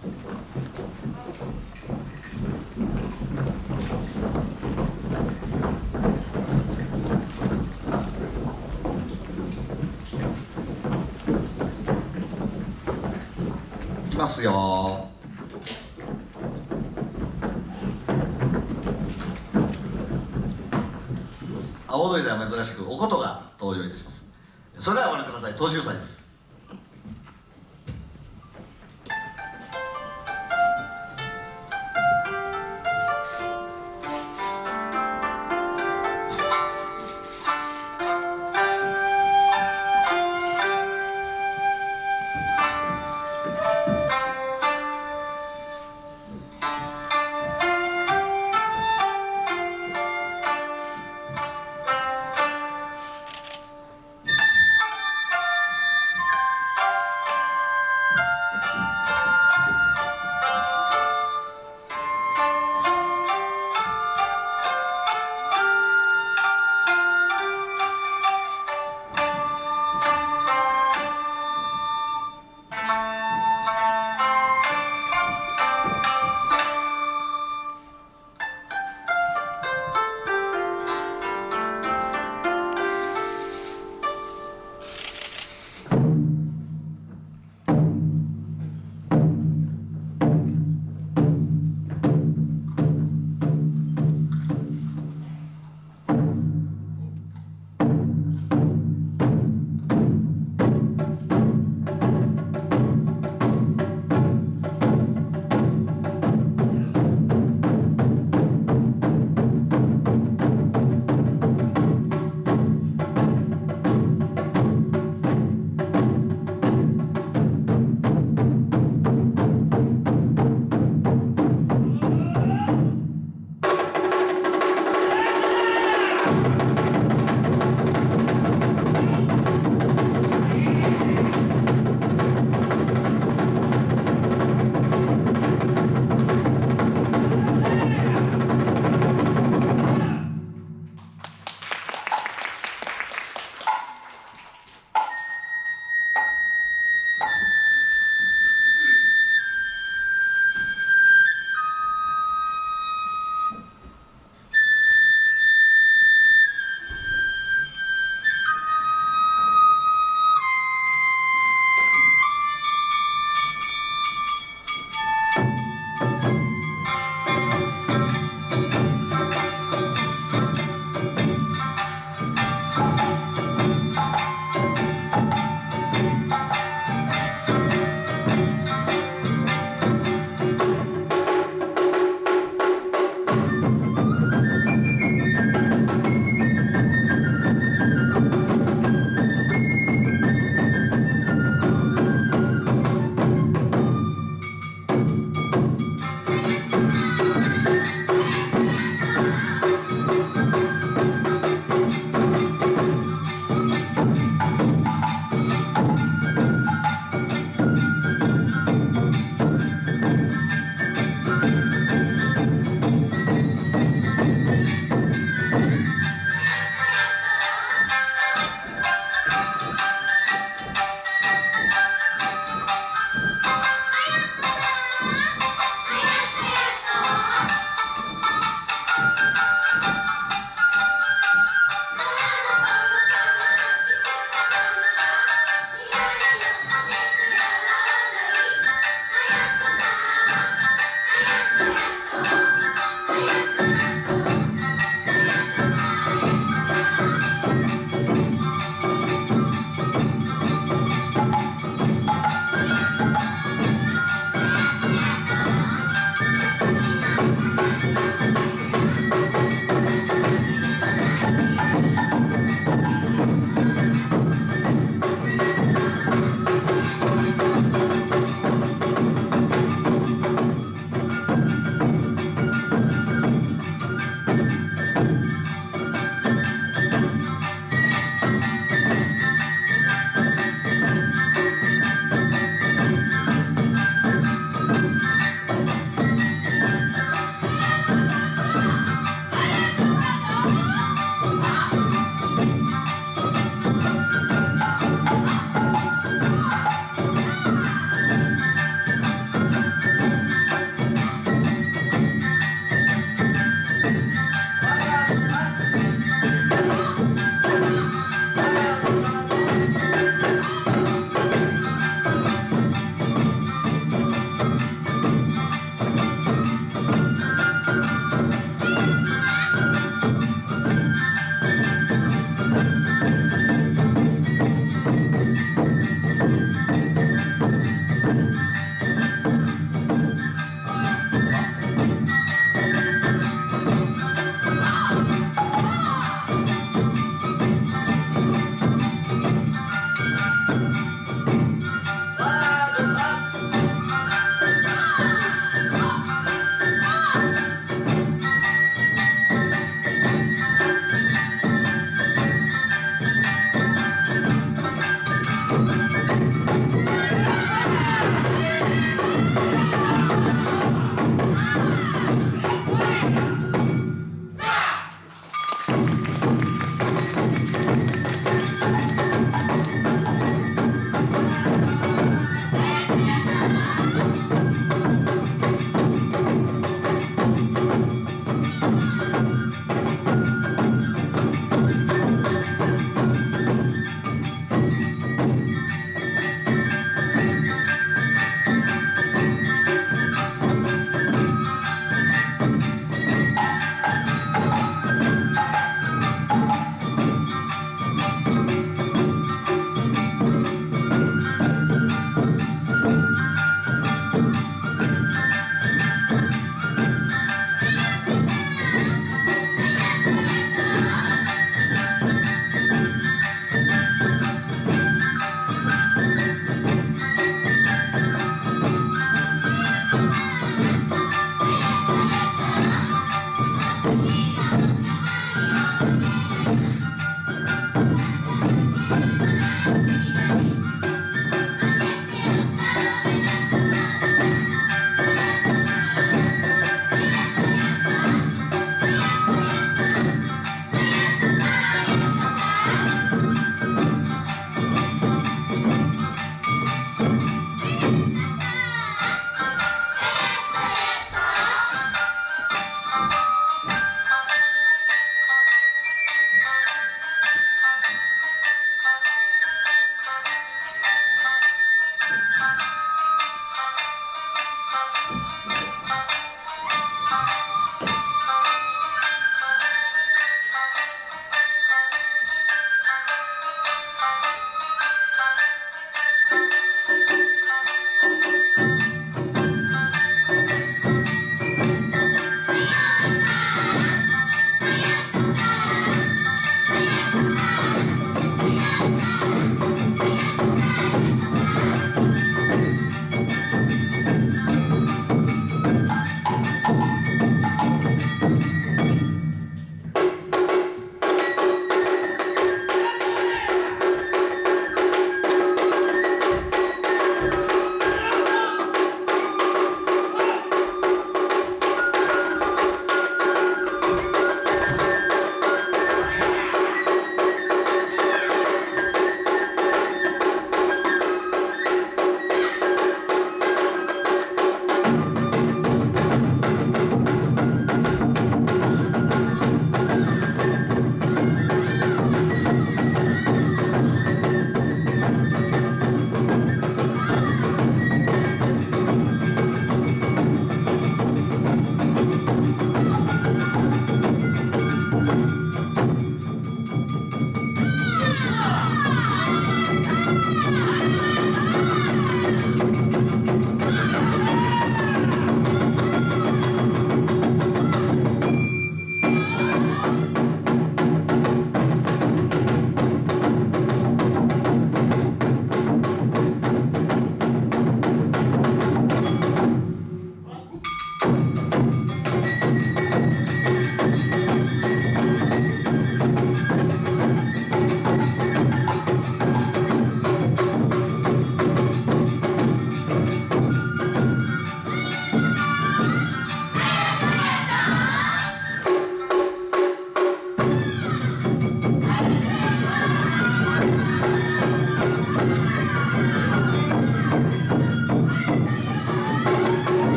いきますよ。青鳥では珍しくおことが登場いたします。それではご覧ください。東秀祭です。